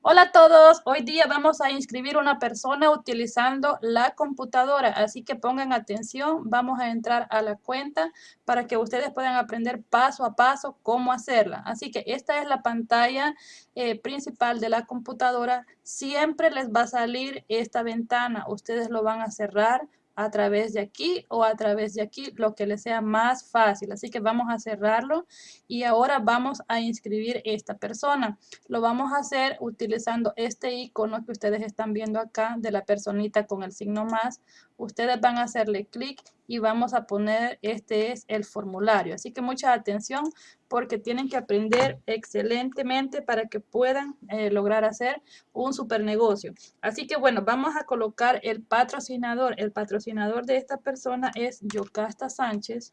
Hola a todos, hoy día vamos a inscribir una persona utilizando la computadora, así que pongan atención, vamos a entrar a la cuenta para que ustedes puedan aprender paso a paso cómo hacerla. Así que esta es la pantalla eh, principal de la computadora, siempre les va a salir esta ventana, ustedes lo van a cerrar a través de aquí o a través de aquí, lo que les sea más fácil. Así que vamos a cerrarlo y ahora vamos a inscribir esta persona. Lo vamos a hacer utilizando este icono que ustedes están viendo acá de la personita con el signo más. Ustedes van a hacerle clic y vamos a poner, este es el formulario. Así que mucha atención porque tienen que aprender excelentemente para que puedan eh, lograr hacer un super negocio. Así que bueno, vamos a colocar el patrocinador. El patrocinador de esta persona es Yocasta Sánchez.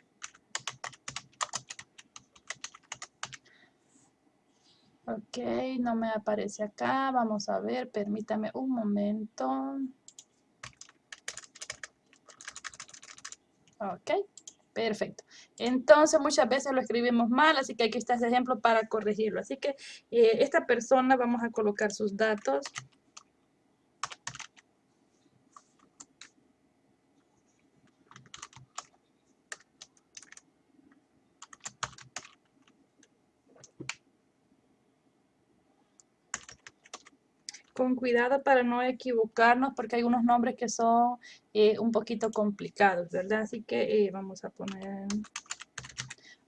Ok, no me aparece acá. Vamos a ver, permítame un momento. Ok, perfecto. Entonces muchas veces lo escribimos mal, así que aquí está ese ejemplo para corregirlo. Así que eh, esta persona vamos a colocar sus datos. Con cuidado para no equivocarnos porque hay unos nombres que son eh, un poquito complicados, ¿verdad? Así que eh, vamos a poner...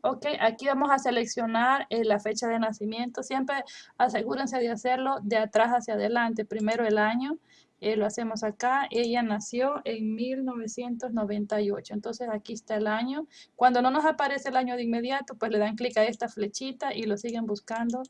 Ok, aquí vamos a seleccionar eh, la fecha de nacimiento. Siempre asegúrense de hacerlo de atrás hacia adelante. Primero el año, lo hacemos acá. Ella nació en 1998. Entonces aquí está el año. Cuando no nos aparece el año de inmediato, pues le dan clic a esta flechita y lo siguen buscando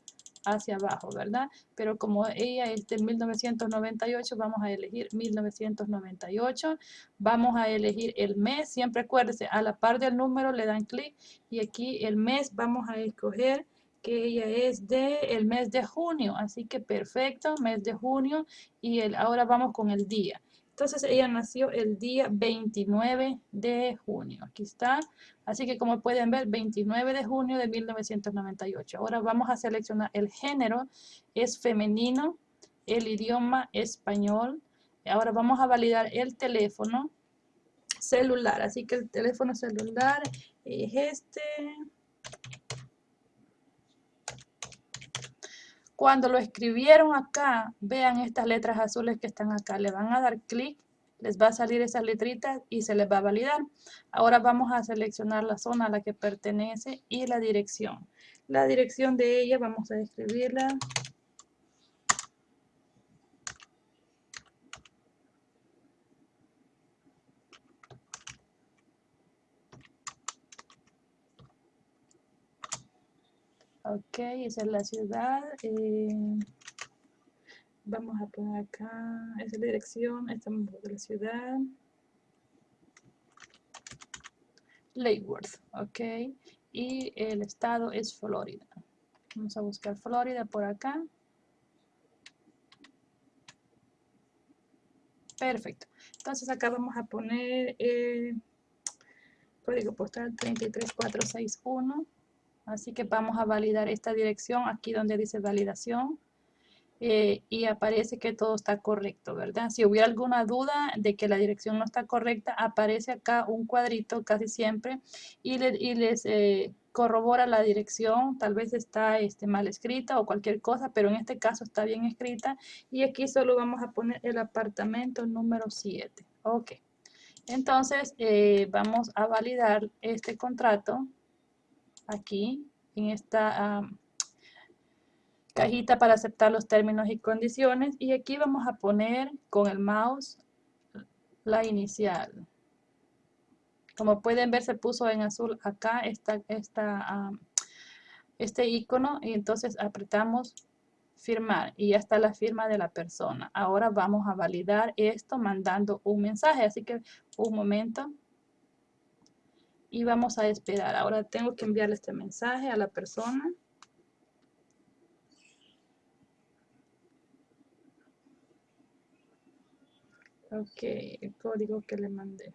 hacia abajo, ¿verdad? Pero como ella es de 1998, vamos a elegir 1998. Vamos a elegir el mes, siempre acuérdense, a la par del número le dan clic y aquí el mes vamos a escoger que ella es de el mes de junio, así que perfecto, mes de junio y el, ahora vamos con el día. Entonces ella nació el día 29 de junio. Aquí está. Así que como pueden ver, 29 de junio de 1998. Ahora vamos a seleccionar el género. Es femenino. El idioma español. Ahora vamos a validar el teléfono celular. Así que el teléfono celular es este. Cuando lo escribieron acá, vean estas letras azules que están acá. Le van a dar clic, les va a salir esas letritas y se les va a validar. Ahora vamos a seleccionar la zona a la que pertenece y la dirección. La dirección de ella vamos a escribirla Ok, esa es la ciudad. Eh, vamos a poner acá, esa es la dirección, estamos de la ciudad. Lake Worth, ok. Y el estado es Florida. Vamos a buscar Florida por acá. Perfecto. Entonces acá vamos a poner el eh, código postal 33461. Así que vamos a validar esta dirección aquí donde dice validación. Eh, y aparece que todo está correcto, ¿verdad? Si hubiera alguna duda de que la dirección no está correcta, aparece acá un cuadrito casi siempre y, les eh, corrobora la dirección, tal vez está este, mal escrita o cualquier cosa, pero en este caso está bien escrita y aquí solo vamos a poner el apartamento número 7. Ok, entonces eh, vamos a validar este contrato aquí en esta cajita para aceptar los términos y condiciones. Y aquí vamos a poner con el mouse la inicial. Como pueden ver se puso en azul acá esta, esta, este icono. Y entonces apretamos firmar. Y ya está la firma de la persona. Ahora vamos a validar esto mandando un mensaje, así que un momento y vamos a esperar. Ahora tengo que enviarle este mensaje a la persona. Ok, el código que le mandé.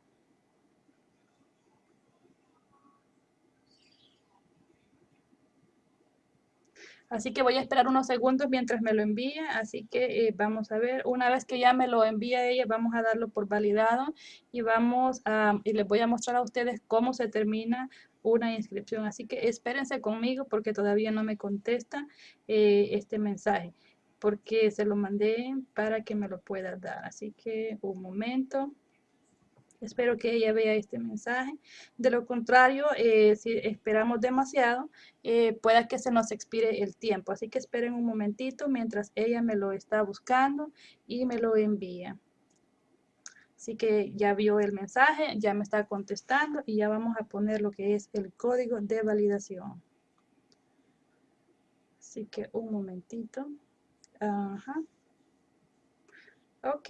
Así que voy a esperar unos segundos mientras me lo envía. Así que eh, vamos a ver. Una vez que ya me lo envía ella, vamos a darlo por validado. Y vamos a, y les voy a mostrar a ustedes cómo se termina una inscripción. Así que espérense conmigo porque todavía no me contesta eh, este mensaje. Porque se lo mandé para que me lo pueda dar. Así que un momento. Espero que ella vea este mensaje. De lo contrario, eh, si esperamos demasiado, eh, pueda que se nos expire el tiempo. Así que esperen un momentito mientras ella me lo está buscando y me lo envía. Así que ya vio el mensaje, ya me está contestando y ya vamos a poner lo que es el código de validación. Así que un momentito. Ajá. Ok.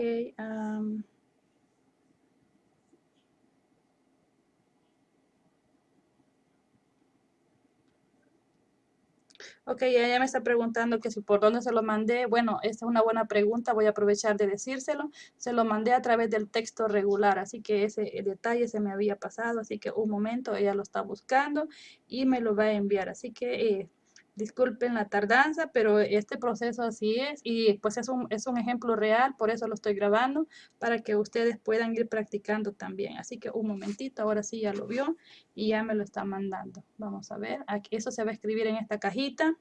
Ok, ella me está preguntando que si por dónde se lo mandé. Bueno, esta es una buena pregunta, voy a aprovechar de decírselo. Se lo mandé a través del texto regular, así que ese detalle se me había pasado, así que un momento, ella lo está buscando y me lo va a enviar. Así que eh, disculpen la tardanza, pero este proceso así es y pues es un, es un ejemplo real, por eso lo estoy grabando, para que ustedes puedan ir practicando también. Así que un momentito, ahora sí ya lo vio y ya me lo está mandando. Vamos a ver, aquí eso se va a escribir en esta cajita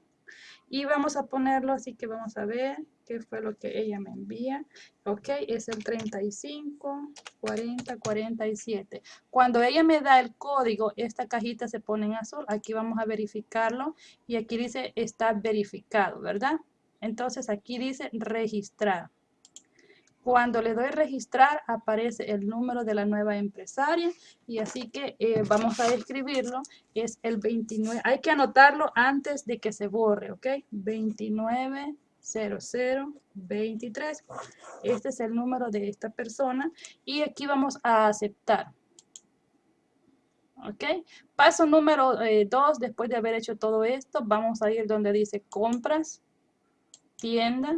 y vamos a ponerlo, así que vamos a ver qué fue lo que ella me envía. Ok, es el 35, 40, 47. Cuando ella me da el código, esta cajita se pone en azul. Aquí vamos a verificarlo y aquí dice está verificado, ¿verdad? Entonces aquí dice registrar. Cuando le doy registrar, aparece el número de la nueva empresaria y así que eh, vamos a escribirlo. Es el 29, hay que anotarlo antes de que se borre, ¿ok? 290023. Este es el número de esta persona y aquí vamos a aceptar. ¿Ok? Paso número 2, eh, después de haber hecho todo esto, vamos a ir donde dice compras, tienda,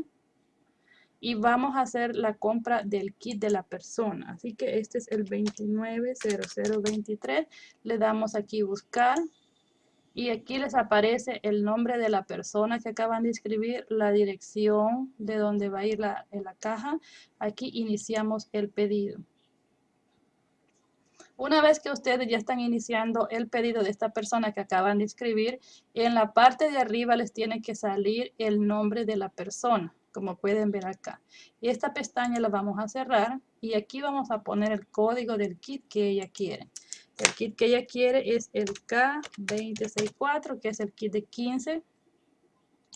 y vamos a hacer la compra del kit de la persona. Así que este es el 290023. Le damos aquí buscar y aquí les aparece el nombre de la persona que acaban de escribir, la dirección de donde va a ir la, la caja. Aquí iniciamos el pedido. Una vez que ustedes ya están iniciando el pedido de esta persona que acaban de escribir, en la parte de arriba les tiene que salir el nombre de la persona como pueden ver acá. Y esta pestaña la vamos a cerrar y aquí vamos a poner el código del kit que ella quiere. El kit que ella quiere es el K264, que es el kit de 15.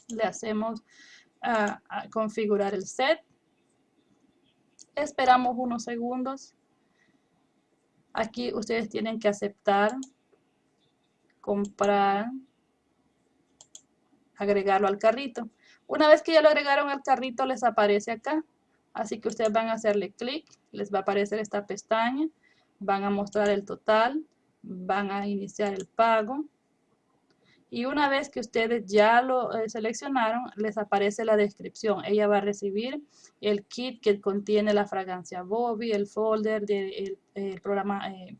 Le hacemos a, configurar el set. Esperamos unos segundos. Aquí ustedes tienen que aceptar, comprar, agregarlo al carrito. Una vez que ya lo agregaron al carrito, les aparece acá. Así que ustedes van a hacerle clic, les va a aparecer esta pestaña, van a mostrar el total, van a iniciar el pago. Y una vez que ustedes ya lo eh, seleccionaron, les aparece la descripción. Ella va a recibir el kit que contiene la fragancia Bobby, el folder del programa eh,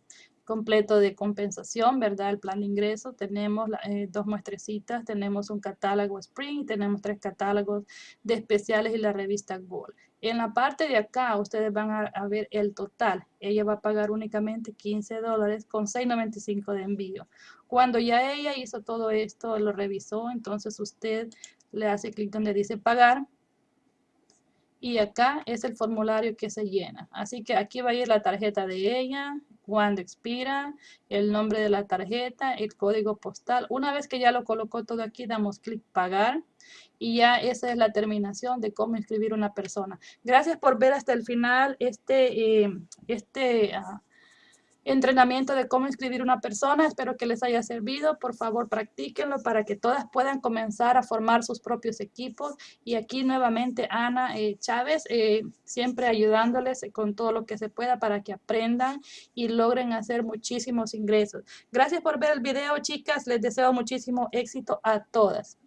completo de compensación, ¿verdad? El plan de ingreso, tenemos eh, dos muestrecitas, tenemos un catálogo Spring, tenemos tres catálogos de especiales y la revista Gold. En la parte de acá ustedes van a, ver el total. Ella va a pagar únicamente 15 dólares con 6.95 de envío. Cuando ya ella hizo todo esto, lo revisó, entonces usted le hace clic donde dice pagar y acá es el formulario que se llena. Así que aquí va a ir la tarjeta de ella, cuando expira, el nombre de la tarjeta, el código postal. Una vez que ya lo colocó todo aquí, damos clic pagar y ya esa es la terminación de cómo inscribir una persona. Gracias por ver hasta el final este, eh, este ah, entrenamiento de cómo inscribir una persona. Espero que les haya servido. Por favor, practíquenlo para que todas puedan comenzar a formar sus propios equipos. Y aquí nuevamente Ana eh, Chávez, eh, siempre ayudándoles con todo lo que se pueda para que aprendan y logren hacer muchísimos ingresos. Gracias por ver el video, chicas. Les deseo muchísimo éxito a todas.